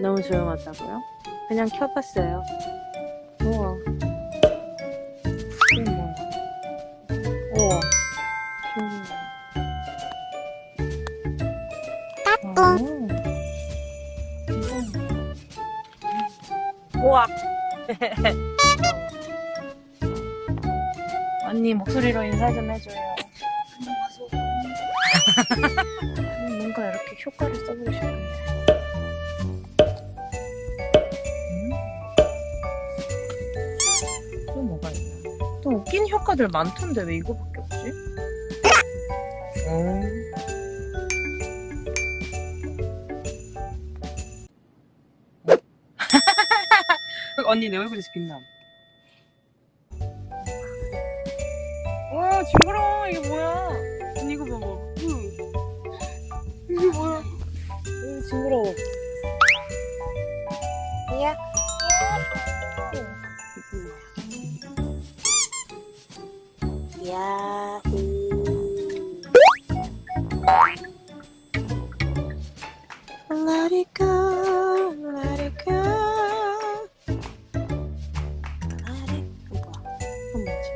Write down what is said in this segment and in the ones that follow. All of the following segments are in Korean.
너무 조용하다고요? 그냥 켜봤어요. 우와. 뭐야? 우와. 따뚱. 우와. 언니 목소리로 인사 좀 해줘요. 음, 뭔가 이렇게 효과를 써보고 싶은데. 또 웃긴 효과들 많던데 왜 이거밖에 없지? 어. 언니 내 얼굴에서 빛남. 와 징그러워 이게 뭐야? 언니 이거 봐봐. 으. 이게 뭐야? 으, 징그러워. 야. Let it go, let it go. Let it go. 뭐지?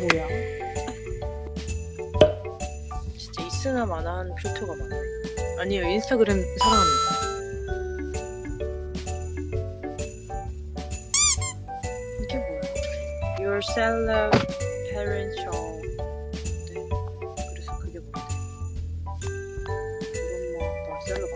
뭐야? 진짜 있으나 마나한 필터가 많네. 아니에요, 인스타그램 사랑합니다. yourself parents show. 네. 그래서 그게 뭔데? 이건 뭐, dorsello